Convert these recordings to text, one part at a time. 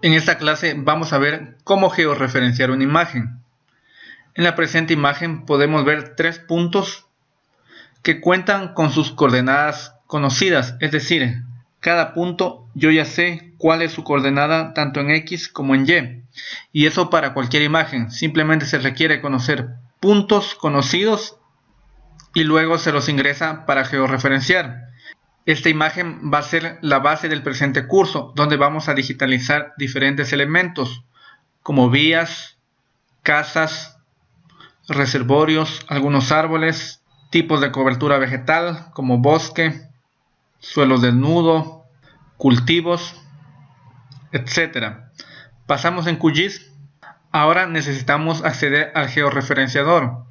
En esta clase vamos a ver cómo georreferenciar una imagen. En la presente imagen podemos ver tres puntos que cuentan con sus coordenadas conocidas, es decir, cada punto yo ya sé cuál es su coordenada tanto en X como en Y. Y eso para cualquier imagen, simplemente se requiere conocer puntos conocidos y luego se los ingresa para georreferenciar. Esta imagen va a ser la base del presente curso, donde vamos a digitalizar diferentes elementos, como vías, casas, reservorios, algunos árboles, tipos de cobertura vegetal, como bosque, suelo desnudo, cultivos, etc. Pasamos en QGIS. Ahora necesitamos acceder al georreferenciador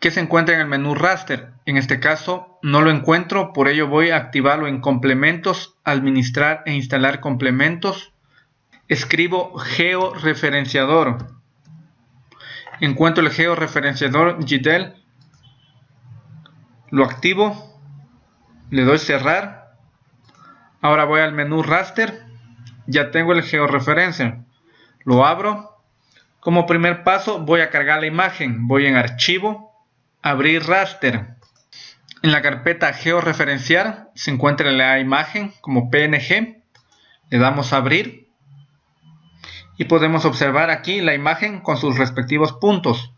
que se encuentra en el menú raster. En este caso no lo encuentro, por ello voy a activarlo en complementos, administrar e instalar complementos. Escribo georreferenciador. Encuentro el georreferenciador GDEL. Lo activo. Le doy cerrar. Ahora voy al menú raster. Ya tengo el georreferencia. Lo abro. Como primer paso voy a cargar la imagen. Voy en archivo Abrir raster. En la carpeta georreferenciar se encuentra la imagen como PNG. Le damos a abrir. Y podemos observar aquí la imagen con sus respectivos puntos.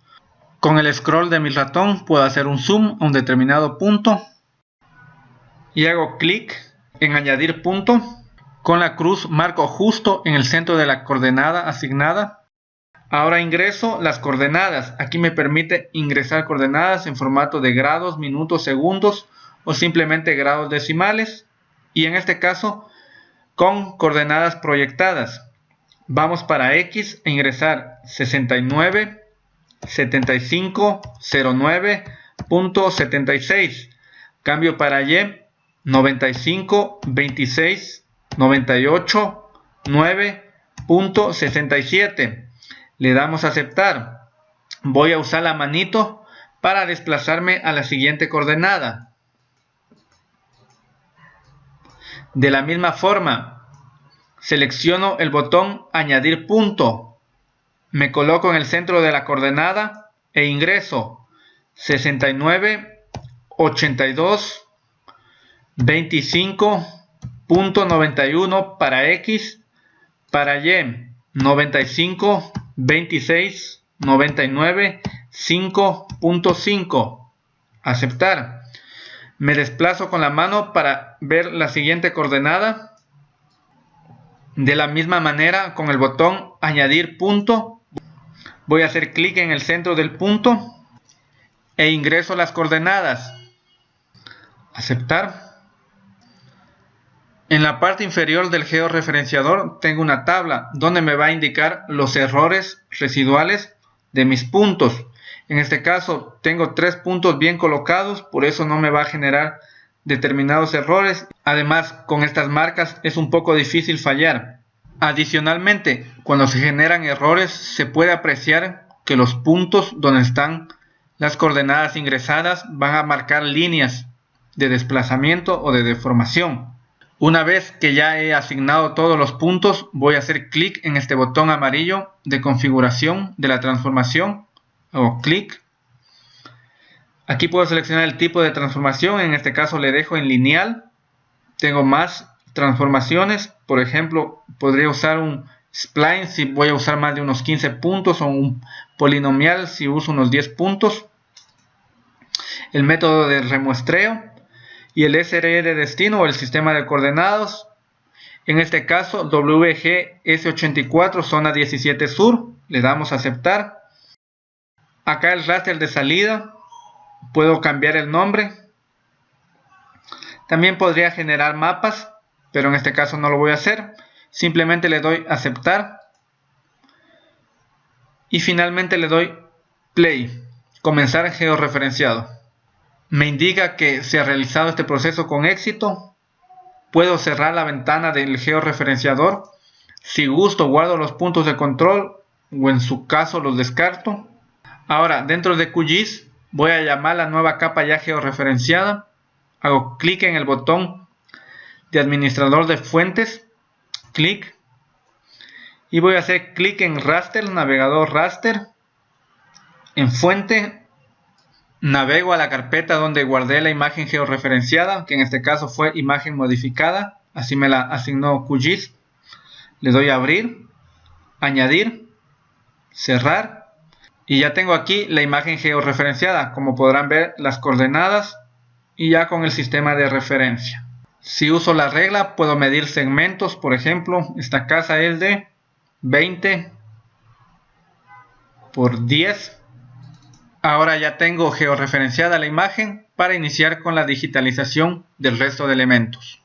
Con el scroll de mi ratón puedo hacer un zoom a un determinado punto. Y hago clic en añadir punto. Con la cruz marco justo en el centro de la coordenada asignada Ahora ingreso las coordenadas. Aquí me permite ingresar coordenadas en formato de grados, minutos, segundos o simplemente grados decimales. Y en este caso con coordenadas proyectadas. Vamos para X e ingresar 69, 75, 09.76. Cambio para Y 95, 26, 98, 9.67 le damos a aceptar. Voy a usar la manito para desplazarme a la siguiente coordenada. De la misma forma, selecciono el botón añadir punto. Me coloco en el centro de la coordenada e ingreso 69, 82, 25.91 para X, para Y 95, 26, 99, 5.5. Aceptar. Me desplazo con la mano para ver la siguiente coordenada. De la misma manera, con el botón añadir punto, voy a hacer clic en el centro del punto e ingreso las coordenadas. Aceptar. En la parte inferior del georreferenciador tengo una tabla donde me va a indicar los errores residuales de mis puntos. En este caso tengo tres puntos bien colocados, por eso no me va a generar determinados errores. Además, con estas marcas es un poco difícil fallar. Adicionalmente, cuando se generan errores, se puede apreciar que los puntos donde están las coordenadas ingresadas van a marcar líneas de desplazamiento o de deformación. Una vez que ya he asignado todos los puntos, voy a hacer clic en este botón amarillo de configuración de la transformación. Hago clic. Aquí puedo seleccionar el tipo de transformación, en este caso le dejo en lineal. Tengo más transformaciones, por ejemplo, podría usar un spline si voy a usar más de unos 15 puntos o un polinomial si uso unos 10 puntos. El método de remuestreo y el SRE de destino o el sistema de coordenados. En este caso, WGS84 zona 17 sur, le damos a aceptar. Acá el raster de salida, puedo cambiar el nombre. También podría generar mapas, pero en este caso no lo voy a hacer. Simplemente le doy aceptar. Y finalmente le doy play, comenzar georreferenciado me indica que se ha realizado este proceso con éxito. Puedo cerrar la ventana del georreferenciador. Si gusto guardo los puntos de control o en su caso los descarto. Ahora dentro de QGIS voy a llamar la nueva capa ya georreferenciada. Hago clic en el botón de administrador de fuentes. Clic. y voy a hacer clic en raster, navegador raster, en fuente, navego a la carpeta donde guardé la imagen georreferenciada, que en este caso fue imagen modificada, así me la asignó QGIS, le doy a abrir, añadir, cerrar, y ya tengo aquí la imagen georreferenciada, como podrán ver las coordenadas y ya con el sistema de referencia. Si uso la regla puedo medir segmentos, por ejemplo, esta casa es de 20 por 10. Ahora ya tengo georreferenciada la imagen para iniciar con la digitalización del resto de elementos.